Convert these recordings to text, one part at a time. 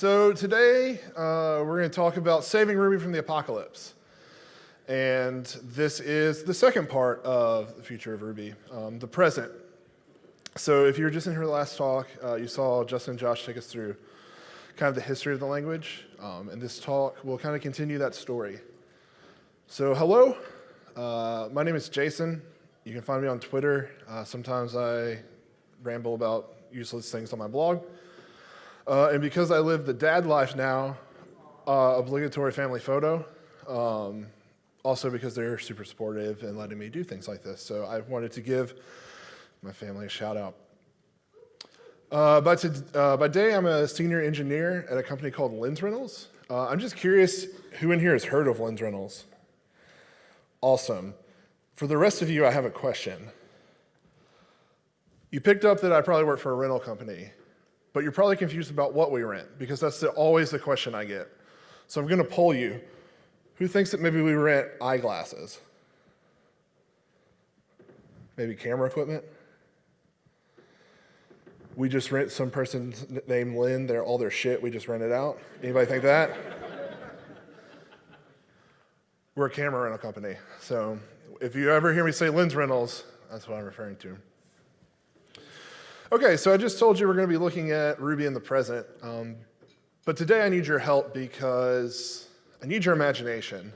so today uh, we're going to talk about saving Ruby from the apocalypse. And this is the second part of the future of Ruby, um, the present. So if you were just in here last talk, uh, you saw Justin and Josh take us through kind of the history of the language. Um, and this talk will kind of continue that story. So hello, uh, my name is Jason. You can find me on Twitter. Uh, sometimes I ramble about useless things on my blog. Uh, and because I live the dad life now, uh, obligatory family photo. Um, also because they're super supportive and letting me do things like this. So I wanted to give my family a shout out. Uh, by, to, uh, by day, I'm a senior engineer at a company called Lens Rentals. Uh, I'm just curious who in here has heard of Lens Rentals? Awesome. For the rest of you, I have a question. You picked up that I probably work for a rental company, but you're probably confused about what we rent because that's the, always the question I get. So I'm going to poll you. Who thinks that maybe we rent eyeglasses? Maybe camera equipment? We just rent some person's name Lynn, they're all their shit, we just rent it out. Anybody think that? We're a camera rental company. So if you ever hear me say Lens Rentals, that's what I'm referring to. Okay, so I just told you we're going to be looking at Ruby in the present. Um, but today I need your help because I need your imagination.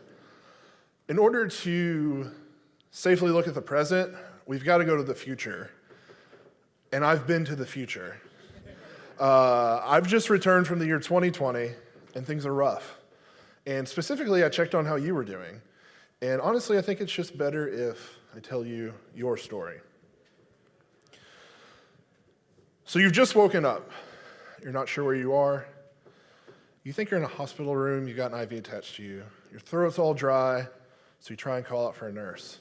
In order to safely look at the present, we've got to go to the future. And I've been to the future. Uh, I've just returned from the year 2020, and things are rough. And specifically, I checked on how you were doing. And honestly, I think it's just better if I tell you your story. So you've just woken up. You're not sure where you are. You think you're in a hospital room, you got an IV attached to you. Your throat's all dry, so you try and call out for a nurse.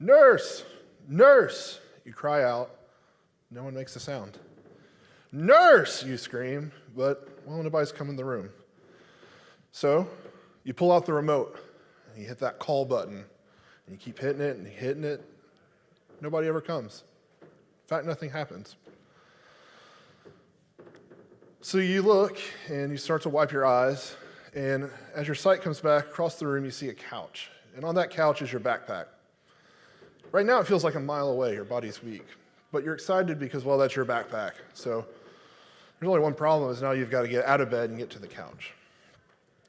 Nurse! Nurse! You cry out. No one makes a sound. Nurse! You scream, but well, nobody's come in the room. So you pull out the remote and you hit that call button and you keep hitting it and hitting it. Nobody ever comes. In fact, nothing happens. So you look and you start to wipe your eyes, and as your sight comes back across the room, you see a couch. And on that couch is your backpack. Right now, it feels like a mile away, your body's weak. But you're excited because, well, that's your backpack. So there's only one problem is now you've got to get out of bed and get to the couch.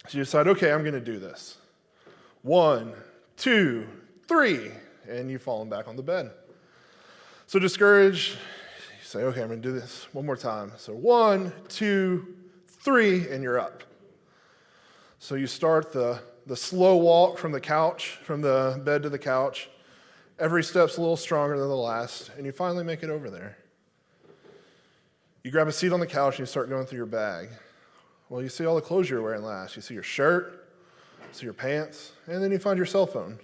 So you decide, okay, I'm going to do this. One, two, three, and you've fallen back on the bed. So discouraged, say, okay, I'm going to do this one more time. So one, two, three, and you're up. So you start the, the slow walk from the couch, from the bed to the couch. Every step's a little stronger than the last, and you finally make it over there. You grab a seat on the couch and you start going through your bag. Well, you see all the clothes you're wearing last. You see your shirt, you see your pants, and then you find your cell phone.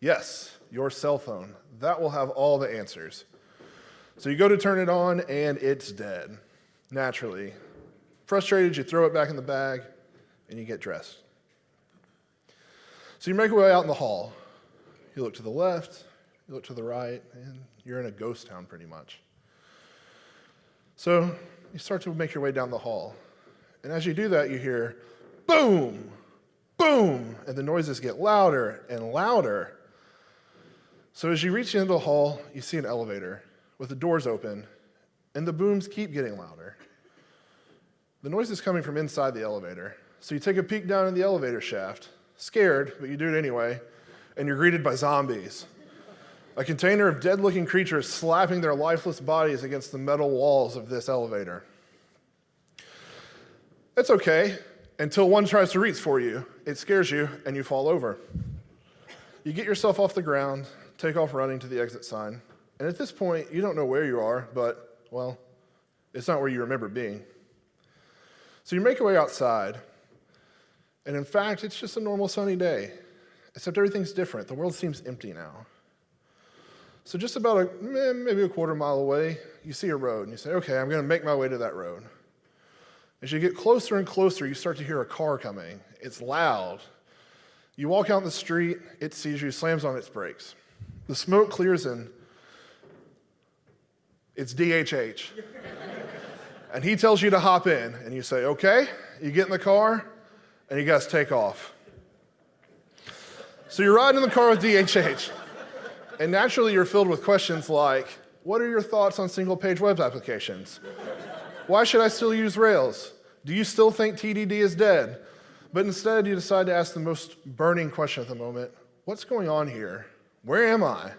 Yes, your cell phone. That will have all the answers. So you go to turn it on and it's dead, naturally. Frustrated, you throw it back in the bag and you get dressed. So you make your way out in the hall. You look to the left, you look to the right, and you're in a ghost town pretty much. So you start to make your way down the hall. And as you do that, you hear boom, boom, and the noises get louder and louder. So as you reach the end of the hall, you see an elevator with the doors open, and the booms keep getting louder. The noise is coming from inside the elevator. So you take a peek down in the elevator shaft, scared, but you do it anyway, and you're greeted by zombies. A container of dead looking creatures slapping their lifeless bodies against the metal walls of this elevator. It's okay until one tries to reach for you. It scares you and you fall over. You get yourself off the ground, take off running to the exit sign. And at this point, you don't know where you are, but, well, it's not where you remember being. So you make your way outside, and in fact, it's just a normal sunny day, except everything's different. The world seems empty now. So just about a, maybe a quarter mile away, you see a road, and you say, okay, I'm going to make my way to that road. As you get closer and closer, you start to hear a car coming. It's loud. You walk out in the street, it sees you, slams on its brakes. The smoke clears and it's DHH. And he tells you to hop in, and you say, okay. You get in the car, and you guys take off. So you're riding in the car with DHH, and naturally you're filled with questions like, what are your thoughts on single page web applications? Why should I still use Rails? Do you still think TDD is dead? But instead, you decide to ask the most burning question at the moment what's going on here? Where am I?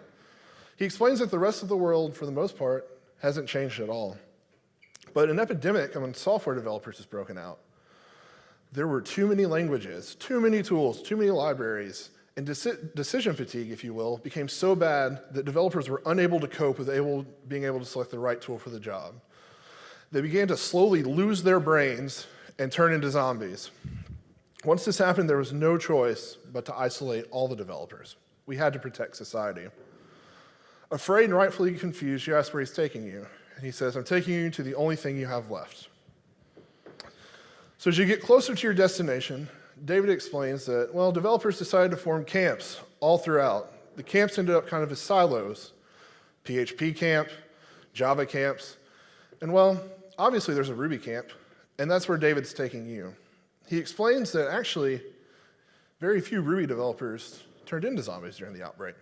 He explains that the rest of the world, for the most part, hasn't changed at all. But an epidemic among software developers has broken out. There were too many languages, too many tools, too many libraries, and deci decision fatigue, if you will, became so bad that developers were unable to cope with able, being able to select the right tool for the job. They began to slowly lose their brains and turn into zombies. Once this happened, there was no choice but to isolate all the developers. We had to protect society. Afraid and rightfully confused, you ask where he's taking you. And he says, I'm taking you to the only thing you have left. So as you get closer to your destination, David explains that, well, developers decided to form camps all throughout. The camps ended up kind of as silos. PHP camp, Java camps, and well, obviously there's a Ruby camp, and that's where David's taking you. He explains that actually very few Ruby developers turned into zombies during the outbreak.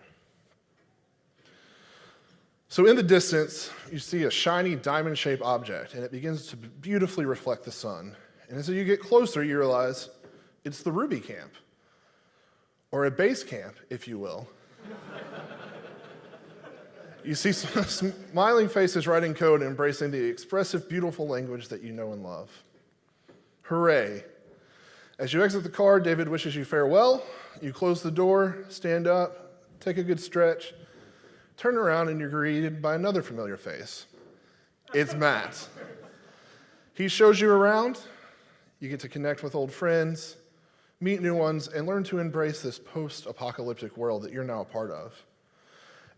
So in the distance, you see a shiny diamond-shaped object, and it begins to beautifully reflect the sun. And as you get closer, you realize it's the Ruby camp, or a base camp, if you will. you see smiling faces writing code embracing the expressive, beautiful language that you know and love. Hooray, as you exit the car, David wishes you farewell. You close the door, stand up, take a good stretch, turn around, and you're greeted by another familiar face. It's Matz. He shows you around. You get to connect with old friends, meet new ones, and learn to embrace this post apocalyptic world that you're now a part of.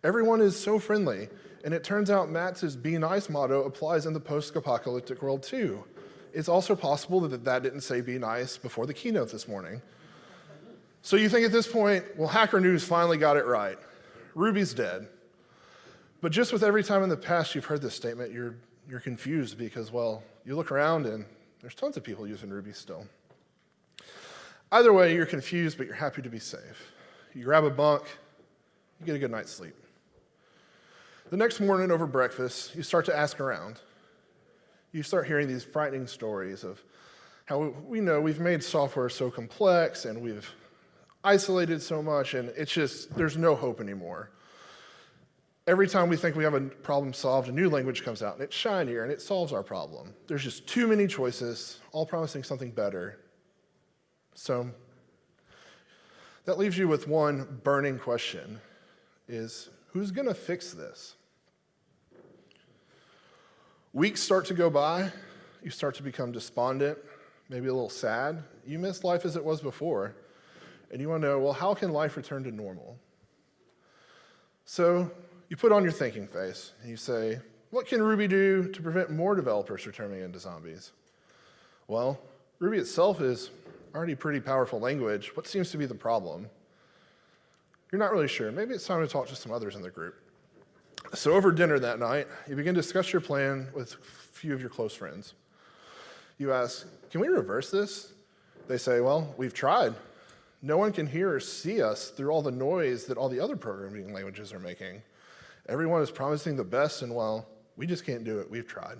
Everyone is so friendly, and it turns out Matz's be nice motto applies in the post apocalyptic world too it's also possible that that didn't say be nice before the keynote this morning. So you think at this point, well, Hacker News finally got it right. Ruby's dead. But just with every time in the past you've heard this statement, you're, you're confused because, well, you look around and there's tons of people using Ruby still. Either way, you're confused, but you're happy to be safe. You grab a bunk, you get a good night's sleep. The next morning over breakfast, you start to ask around you start hearing these frightening stories of how we know we've made software so complex and we've isolated so much, and it's just, there's no hope anymore. Every time we think we have a problem solved, a new language comes out, and it's shinier, and it solves our problem. There's just too many choices, all promising something better. So that leaves you with one burning question, is who's going to fix this? Weeks start to go by, you start to become despondent, maybe a little sad. You miss life as it was before, and you want to know, well, how can life return to normal? So you put on your thinking face, and you say, what can Ruby do to prevent more developers from turning into zombies? Well, Ruby itself is already a pretty powerful language. What seems to be the problem? You're not really sure. Maybe it's time to talk to some others in the group. So over dinner that night, you begin to discuss your plan with a few of your close friends. You ask, can we reverse this? They say, well, we've tried. No one can hear or see us through all the noise that all the other programming languages are making. Everyone is promising the best, and well, we just can't do it. We've tried.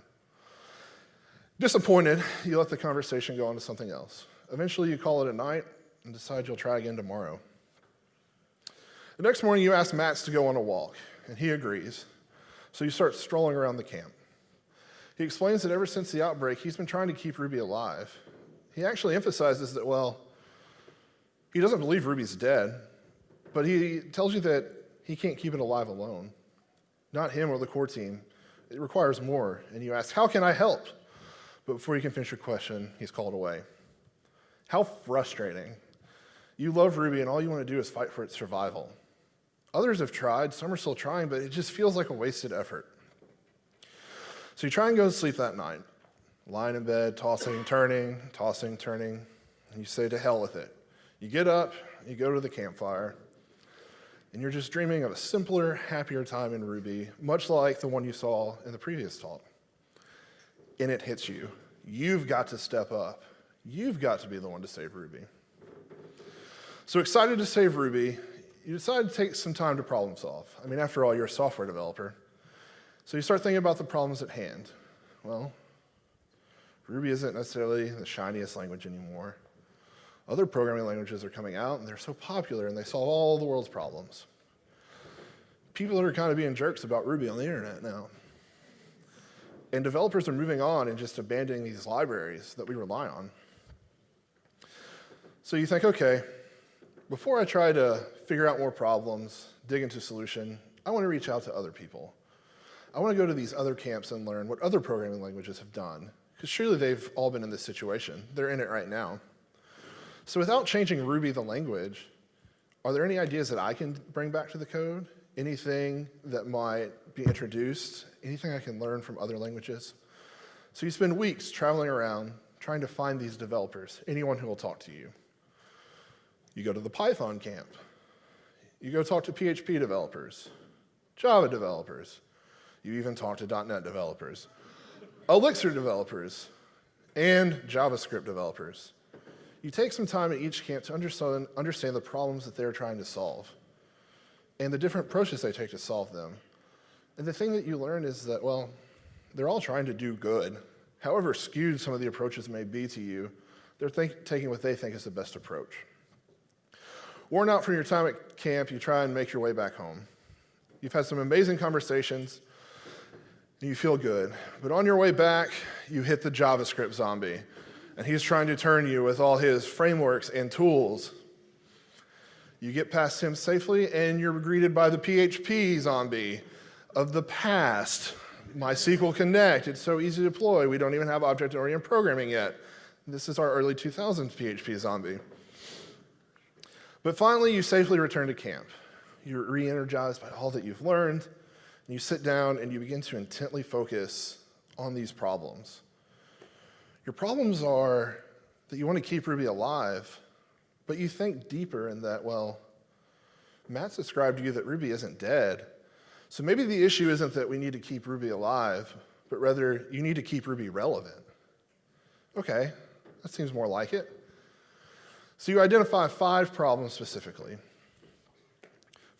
Disappointed, you let the conversation go on to something else. Eventually, you call it a night and decide you'll try again tomorrow. The next morning, you ask Matz to go on a walk and he agrees. So you start strolling around the camp. He explains that ever since the outbreak, he's been trying to keep Ruby alive. He actually emphasizes that, well, he doesn't believe Ruby's dead, but he tells you that he can't keep it alive alone. Not him or the core team. It requires more. And you ask, how can I help? But before you can finish your question, he's called away. How frustrating. You love Ruby and all you want to do is fight for its survival. Others have tried, some are still trying, but it just feels like a wasted effort. So you try and go to sleep that night, lying in bed, tossing, turning, tossing, turning, and you say, to hell with it. You get up, you go to the campfire, and you're just dreaming of a simpler, happier time in Ruby, much like the one you saw in the previous talk. and it hits you. You've got to step up. You've got to be the one to save Ruby. So excited to save Ruby, you decide to take some time to problem solve. I mean, after all, you're a software developer. So you start thinking about the problems at hand. Well, Ruby isn't necessarily the shiniest language anymore. Other programming languages are coming out, and they're so popular, and they solve all the world's problems. People are kind of being jerks about Ruby on the internet now. And developers are moving on and just abandoning these libraries that we rely on. So you think, okay, before I try to figure out more problems, dig into solution, I want to reach out to other people. I want to go to these other camps and learn what other programming languages have done, because surely they've all been in this situation. They're in it right now. So without changing Ruby the language, are there any ideas that I can bring back to the code? Anything that might be introduced? Anything I can learn from other languages? So you spend weeks traveling around trying to find these developers, anyone who will talk to you. You go to the Python camp. You go talk to PHP developers, Java developers. You even talk to .NET developers, Elixir developers, and JavaScript developers. You take some time at each camp to understand, understand the problems that they're trying to solve and the different approaches they take to solve them. And the thing that you learn is that, well, they're all trying to do good. However skewed some of the approaches may be to you, they're think, taking what they think is the best approach. Worn out from your time at camp, you try and make your way back home. You've had some amazing conversations, and you feel good. But on your way back, you hit the JavaScript zombie, and he's trying to turn you with all his frameworks and tools. You get past him safely, and you're greeted by the PHP zombie of the past. MySQL Connect, it's so easy to deploy. We don't even have object-oriented programming yet. This is our early 2000s PHP zombie. But finally, you safely return to camp. You're re-energized by all that you've learned, and you sit down and you begin to intently focus on these problems. Your problems are that you want to keep Ruby alive, but you think deeper in that, well, Matz described to you that Ruby isn't dead. So maybe the issue isn't that we need to keep Ruby alive, but rather you need to keep Ruby relevant. Okay, that seems more like it. So you identify five problems specifically.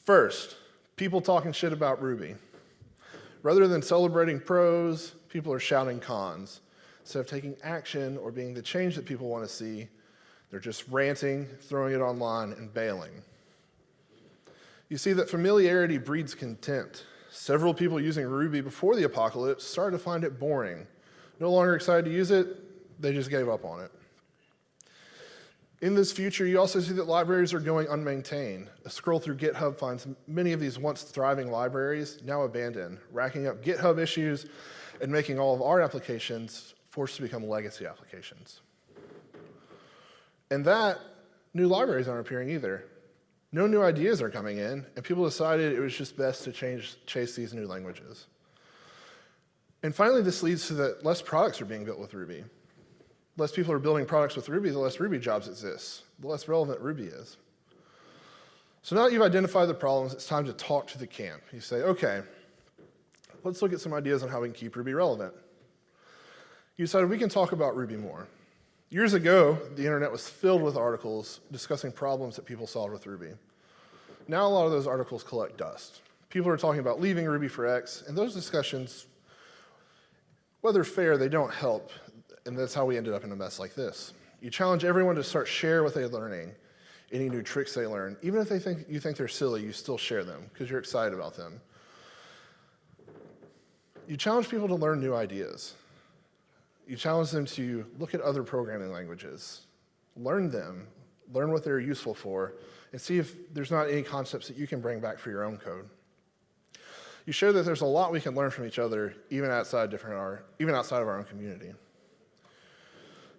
First, people talking shit about Ruby. Rather than celebrating pros, people are shouting cons. Instead of taking action or being the change that people want to see, they're just ranting, throwing it online, and bailing. You see that familiarity breeds contempt. Several people using Ruby before the apocalypse started to find it boring. No longer excited to use it, they just gave up on it. In this future, you also see that libraries are going unmaintained. A scroll through GitHub finds many of these once thriving libraries now abandoned, racking up GitHub issues and making all of our applications forced to become legacy applications. And that, new libraries aren't appearing either. No new ideas are coming in, and people decided it was just best to change, chase these new languages. And finally, this leads to that less products are being built with Ruby less people are building products with Ruby, the less Ruby jobs exist, the less relevant Ruby is. So now that you've identified the problems, it's time to talk to the camp. You say, okay, let's look at some ideas on how we can keep Ruby relevant. You decided we can talk about Ruby more. Years ago, the internet was filled with articles discussing problems that people solved with Ruby. Now a lot of those articles collect dust. People are talking about leaving Ruby for X, and those discussions, whether fair, they don't help and that's how we ended up in a mess like this. You challenge everyone to start share what they're learning, any new tricks they learn. Even if they think you think they're silly, you still share them because you're excited about them. You challenge people to learn new ideas. You challenge them to look at other programming languages, learn them, learn what they're useful for, and see if there's not any concepts that you can bring back for your own code. You show that there's a lot we can learn from each other, even outside, different our, even outside of our own community.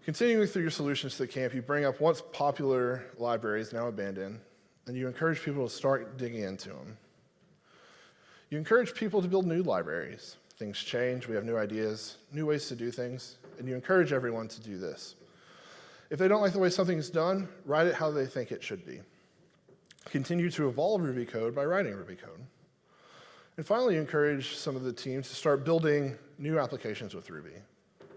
Continuing through your solutions to the camp, you bring up once popular libraries now abandoned, and you encourage people to start digging into them. You encourage people to build new libraries. Things change, we have new ideas, new ways to do things, and you encourage everyone to do this. If they don't like the way something is done, write it how they think it should be. Continue to evolve Ruby code by writing Ruby code. And finally, encourage some of the teams to start building new applications with Ruby.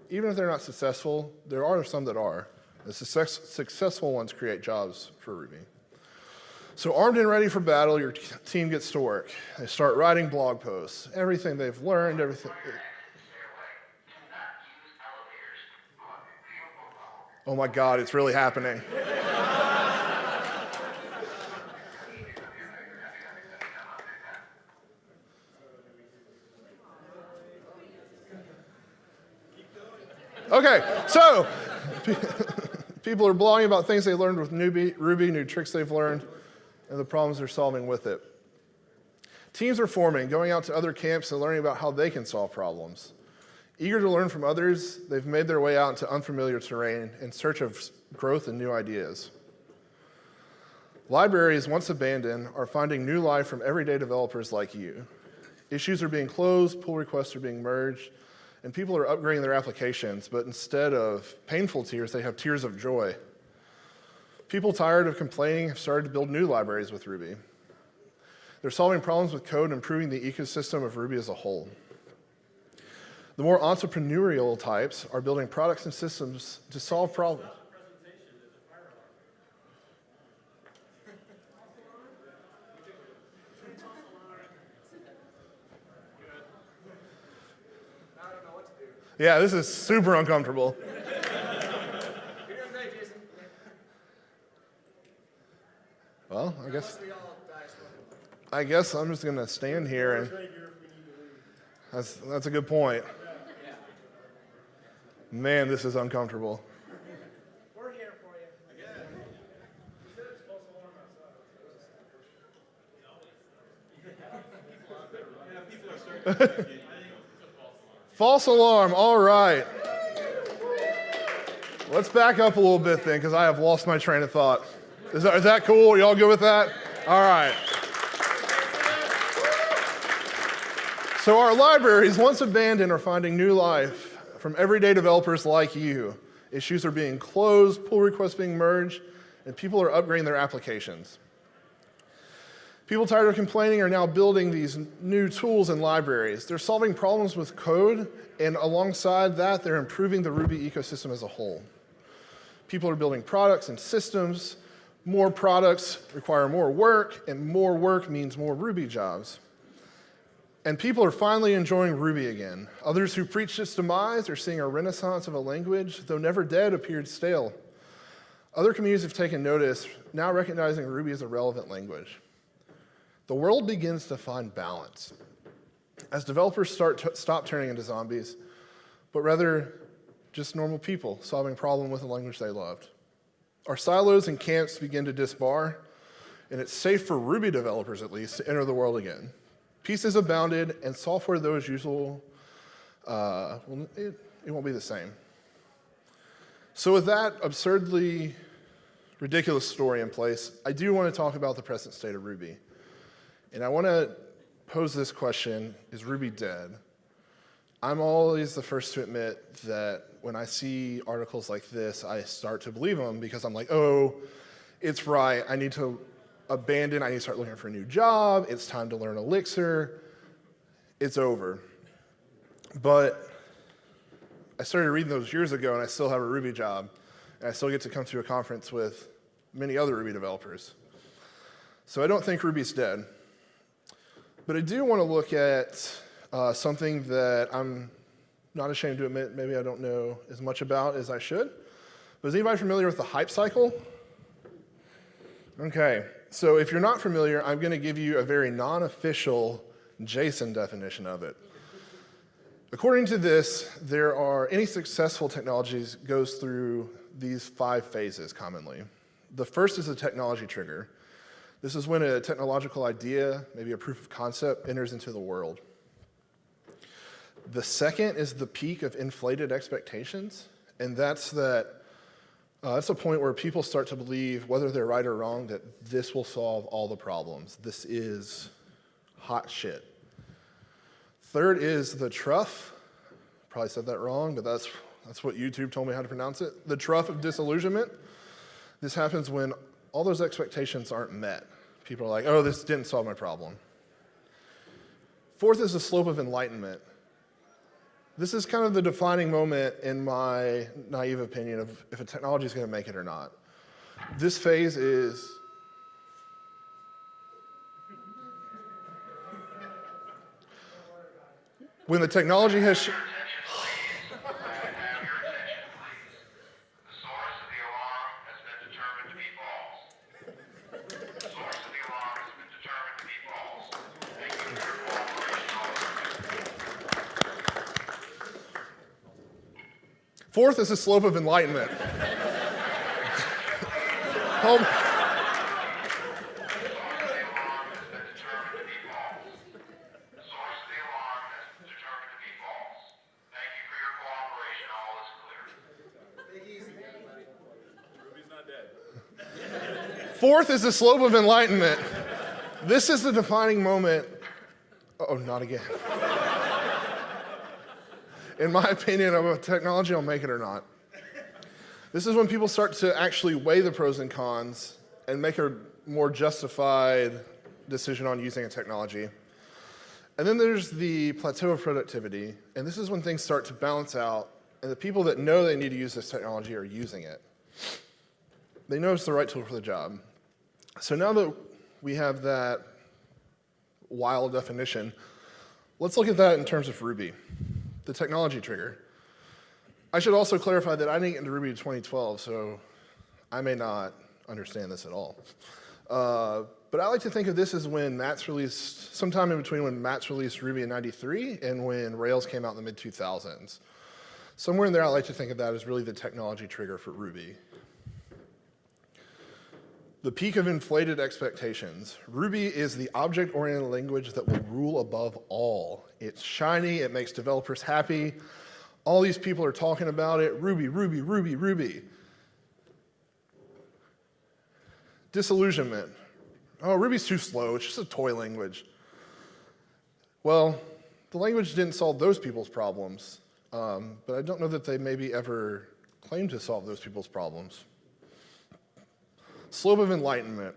even if they're not successful, there are some that are. The success, successful ones create jobs for Ruby. So, armed and ready for battle, your team gets to work. They start writing blog posts, everything they've learned, everything. Oh my God, it's really happening. Okay, so people are blogging about things they learned with Ruby, Ruby, new tricks they've learned, and the problems they're solving with it. Teams are forming, going out to other camps and learning about how they can solve problems. Eager to learn from others, they've made their way out into unfamiliar terrain in search of growth and new ideas. Libraries, once abandoned, are finding new life from everyday developers like you. Issues are being closed, pull requests are being merged, and people are upgrading their applications, but instead of painful tears, they have tears of joy. People tired of complaining have started to build new libraries with Ruby. They're solving problems with code and improving the ecosystem of Ruby as a whole. The more entrepreneurial types are building products and systems to solve problems. Yeah, this is super uncomfortable. Well, I guess I guess I'm just gonna stand here and that's that's a good point. Man, this is uncomfortable. We're here for you. False alarm, all right. Let's back up a little bit then, because I have lost my train of thought. Is that, is that cool? Y'all good with that? All right. So, our libraries, once abandoned, are finding new life from everyday developers like you. Issues are being closed, pull requests being merged, and people are upgrading their applications. People tired of complaining are now building these new tools and libraries. They're solving problems with code, and alongside that, they're improving the Ruby ecosystem as a whole. People are building products and systems. More products require more work, and more work means more Ruby jobs. And people are finally enjoying Ruby again. Others who preached its demise are seeing a renaissance of a language, though never dead, appeared stale. Other communities have taken notice, now recognizing Ruby as a relevant language the world begins to find balance. As developers start to stop turning into zombies, but rather just normal people solving problem with a language they loved. Our silos and camps begin to disbar, and it's safe for Ruby developers at least to enter the world again. Peace is abounded, and software, though as usual, uh, it, it won't be the same. So, with that absurdly ridiculous story in place, I do want to talk about the present state of Ruby. And I want to pose this question Is Ruby dead? I'm always the first to admit that when I see articles like this, I start to believe them because I'm like, oh, it's right. I need to abandon, I need to start looking for a new job. It's time to learn Elixir. It's over. But I started reading those years ago and I still have a Ruby job. And I still get to come to a conference with many other Ruby developers. So I don't think Ruby's dead. But I do want to look at uh, something that I'm not ashamed to admit maybe I don't know as much about as I should. But is anybody familiar with the hype cycle? Okay, so if you're not familiar, I'm going to give you a very non official Jason definition of it. According to this, there are any successful technologies goes through these five phases commonly. The first is a technology trigger. This is when a technological idea, maybe a proof of concept, enters into the world. The second is the peak of inflated expectations, and that's that uh, that's a point where people start to believe, whether they're right or wrong, that this will solve all the problems. This is hot shit. Third is the trough. Probably said that wrong, but that's, that's what YouTube told me how to pronounce it. The trough of disillusionment. This happens when all those expectations aren't met. People are like, oh, this didn't solve my problem. Fourth is the slope of enlightenment. This is kind of the defining moment in my naive opinion of if a technology is going to make it or not. This phase is when the technology has. sh- The source of the alarm has been determined to be false. The source of the alarm has been determined to be false. Thank you for your cooperation. Fourth is the slope of enlightenment. Hold- The alarm has been determined to be false. The source of the alarm has been determined to be false. Thank you is the slope of enlightenment. Fourth is the slope of enlightenment. This is the defining moment. Oh, not again. In my opinion, of a technology will make it or not. This is when people start to actually weigh the pros and cons and make a more justified decision on using a technology. And then there's the plateau of productivity, and this is when things start to balance out, and the people that know they need to use this technology are using it. They know it's the right tool for the job. So now that we have that wild definition, let's look at that in terms of Ruby, the technology trigger. I should also clarify that I didn't get into Ruby in 2012, so I may not understand this at all. Uh, but I like to think of this as when Matz released, sometime in between when Matz released Ruby in 93 and when Rails came out in the mid 2000s. Somewhere in there, I like to think of that as really the technology trigger for Ruby. The peak of inflated expectations. Ruby is the object-oriented language that will rule above all. It's shiny, it makes developers happy. All these people are talking about it, Ruby, Ruby, Ruby, Ruby. Disillusionment. Oh, Ruby's too slow, it's just a toy language. Well, the language didn't solve those people's problems, um, but I don't know that they maybe ever claimed to solve those people's problems. Slope of enlightenment.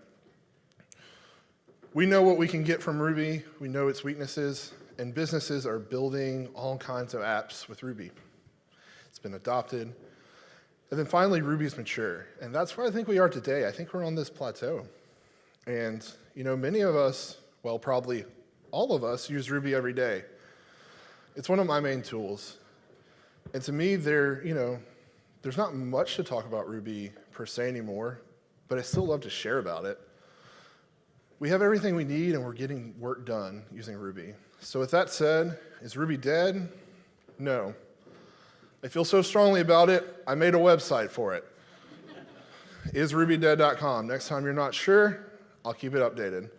We know what we can get from Ruby, we know its weaknesses, and businesses are building all kinds of apps with Ruby. It's been adopted. And then finally, Ruby's mature. And that's where I think we are today. I think we're on this plateau. And, you know, many of us, well, probably all of us, use Ruby every day. It's one of my main tools. And to me, there, you know, there's not much to talk about Ruby per se anymore, but I still love to share about it. We have everything we need and we're getting work done using Ruby. So with that said, is Ruby dead? No. I feel so strongly about it, I made a website for it. isrubydead.com. Next time you're not sure, I'll keep it updated.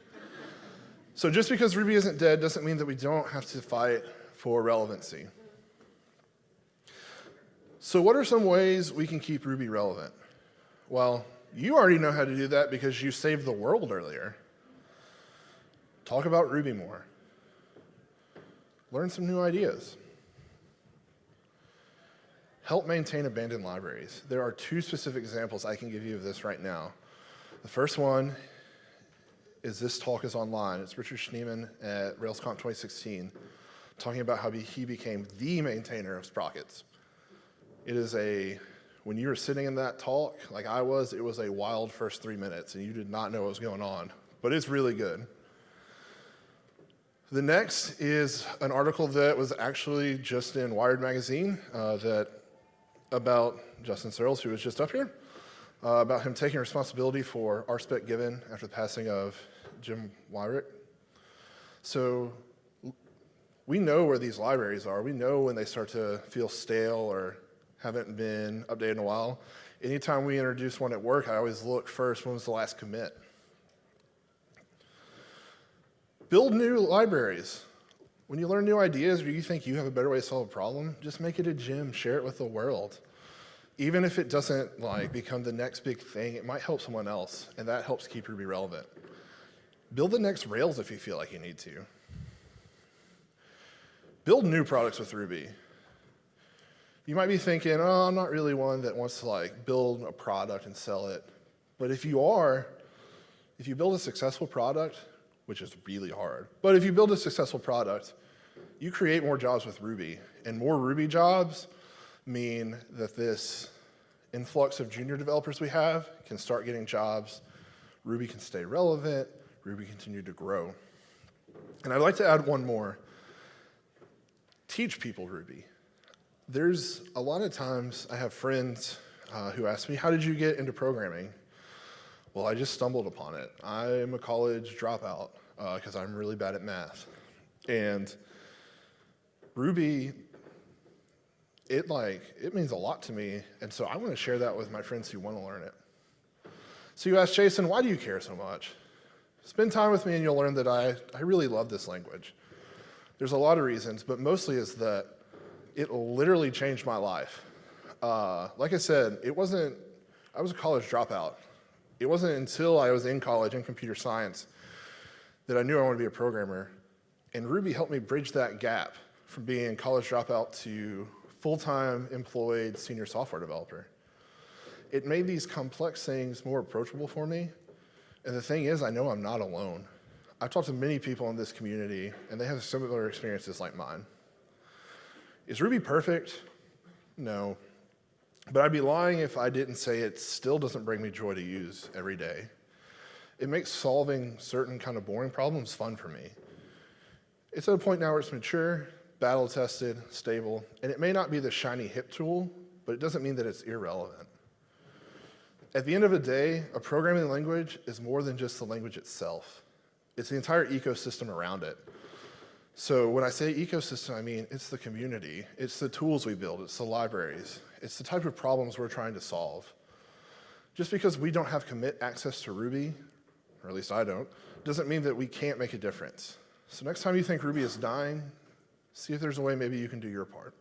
So just because Ruby isn't dead doesn't mean that we don't have to fight for relevancy. So what are some ways we can keep Ruby relevant? Well, you already know how to do that because you saved the world earlier. Talk about Ruby more. Learn some new ideas. Help maintain abandoned libraries. There are two specific examples I can give you of this right now. The first one is this talk is online. It's Richard Schneeman at RailsConf 2016 talking about how he became the maintainer of sprockets. It is a, when you were sitting in that talk, like I was, it was a wild first three minutes and you did not know what was going on, but it's really good. The next is an article that was actually just in Wired Magazine uh, that about Justin Searls, who was just up here, uh, about him taking responsibility for RSpec given after the passing of Jim Weirich. So we know where these libraries are. We know when they start to feel stale or haven't been updated in a while. Anytime we introduce one at work, I always look first, when was the last commit? Build new libraries. When you learn new ideas or you think you have a better way to solve a problem, just make it a gem, share it with the world. Even if it doesn't like become the next big thing, it might help someone else, and that helps keep Ruby relevant. Build the next Rails if you feel like you need to. Build new products with Ruby. You might be thinking, oh, I'm not really one that wants to like build a product and sell it. But if you are, if you build a successful product, which is really hard, but if you build a successful product, you create more jobs with Ruby, and more Ruby jobs mean that this influx of junior developers we have can start getting jobs. Ruby can stay relevant, Ruby continue to grow. And I'd like to add one more. Teach people Ruby. There's a lot of times I have friends uh, who ask me, how did you get into programming? Well, I just stumbled upon it. I'm a college dropout because I'm really bad at math. And Ruby, it like, it means a lot to me. And so I want to share that with my friends who want to learn it. So you ask Jason, why do you care so much? Spend time with me and you'll learn that I, I really love this language. There's a lot of reasons, but mostly is that it literally changed my life. Uh, like I said, it wasn't, I was a college dropout. It wasn't until I was in college in computer science that I knew I wanted to be a programmer. And Ruby helped me bridge that gap from being a college dropout to full-time employed senior software developer. It made these complex things more approachable for me. And the thing is, I know I'm not alone. I've talked to many people in this community, and they have similar experiences like mine. Is Ruby perfect? No. But I'd be lying if I didn't say it still doesn't bring me joy to use every day. It makes solving certain kind of boring problems fun for me. It's at a point now where it's mature, battle tested, stable, and it may not be the shiny hip tool, but it doesn't mean that it's irrelevant. At the end of the day, a programming language is more than just the language itself. It's the entire ecosystem around it. So when I say ecosystem, I mean it's the community, it's the tools we build, it's the libraries, it's the type of problems we're trying to solve. Just because we don't have commit access to Ruby, or at least I don't, doesn't mean that we can't make a difference. So next time you think Ruby is dying, see if there's a way maybe you can do your part.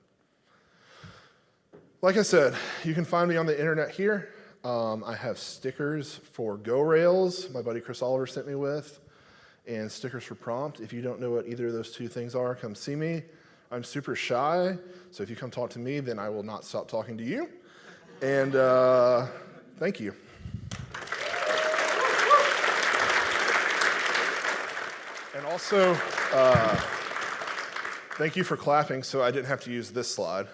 Like I said, you can find me on the internet here. Um, I have stickers for Go Rails, my buddy Chris Oliver sent me with, and stickers for Prompt. If you don't know what either of those two things are, come see me. I'm super shy, so if you come talk to me, then I will not stop talking to you. And uh, thank you. And also, uh, thank you for clapping so I didn't have to use this slide.